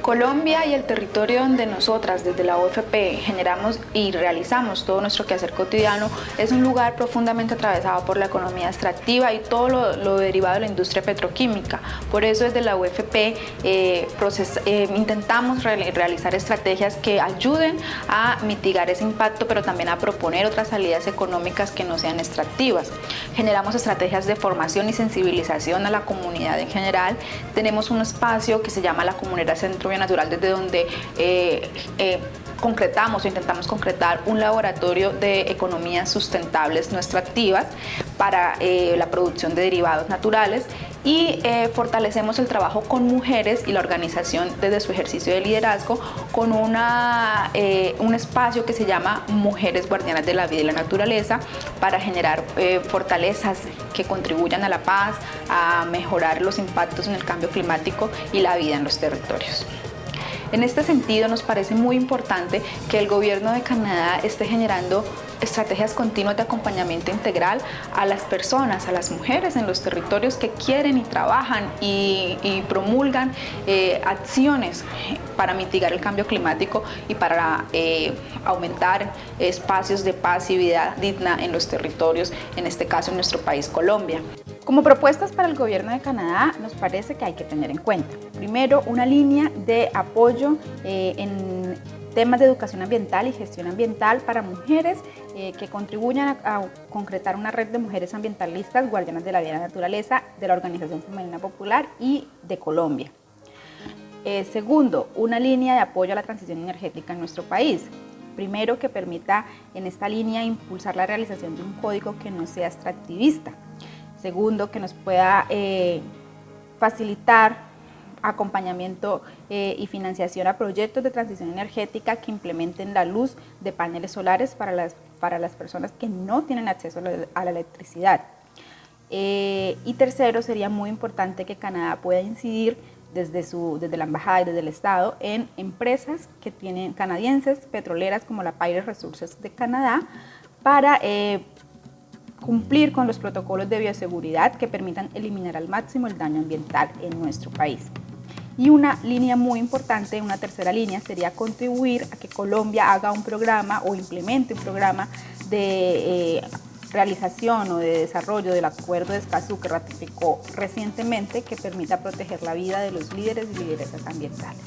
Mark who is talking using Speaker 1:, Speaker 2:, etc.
Speaker 1: Colombia y el territorio donde nosotras desde la OFP generamos y realizamos todo nuestro quehacer cotidiano es un lugar profundamente atravesado por la economía extractiva y todo lo, derivado de la industria petroquímica. Por eso desde la UFP eh, eh, intentamos realizar estrategias que ayuden a mitigar ese impacto pero también a proponer otras salidas económicas que no sean extractivas. Generamos estrategias de formación y sensibilización a la comunidad en general. Tenemos un espacio que se llama la Comunidad Centro Natural, desde donde eh, eh, concretamos o intentamos concretar un laboratorio de economías sustentables no extractivas para eh, la producción de derivados naturales y fortalecemos el trabajo con mujeres y la organización desde su ejercicio de liderazgo con una, un espacio que se llama Mujeres Guardianas de la Vida y la Naturaleza para generar fortalezas que contribuyan a la paz, a mejorar los impactos en el cambio climático y la vida en los territorios. En este sentido, nos parece muy importante que el gobierno de Canadá esté generando estrategias continuas de acompañamiento integral a las personas, a las mujeres en los territorios que quieren y trabajan y, promulgan eh, acciones para mitigar el cambio climático y para eh, aumentar espacios de paz y vida digna en los territorios, en este caso en nuestro país Colombia. Como propuestas para el gobierno de Canadá nos parece que hay que tener en cuenta. Primero, una línea de apoyo eh, en temas de educación ambiental y gestión ambiental para mujeres eh, que contribuyan a, concretar una red de mujeres ambientalistas guardianas de la vida y la naturaleza de la Organización Femenina Popular y de Colombia. Eh, segundo, una línea de apoyo a la transición energética en nuestro país. Primero, que permita en esta línea impulsar la realización de un código que no sea extractivista, Segundo, que nos pueda eh, facilitar acompañamiento eh, y financiación a proyectos de transición energética que implementen la luz de paneles solares para las, para las personas que no tienen acceso a la, electricidad. Eh, y tercero, sería muy importante que Canadá pueda incidir desde, su, desde la embajada y desde el Estado en empresas que tienen canadienses, petroleras como la Pirates Resources de Canadá, para cumplir con los protocolos de bioseguridad que permitan eliminar al máximo el daño ambiental en nuestro país. Y una línea muy importante, una tercera línea, sería contribuir a que Colombia haga un programa o implemente un programa de eh, realización o de desarrollo del acuerdo de Escazú que ratificó recientemente que permita proteger la vida de los líderes y lideresas ambientales.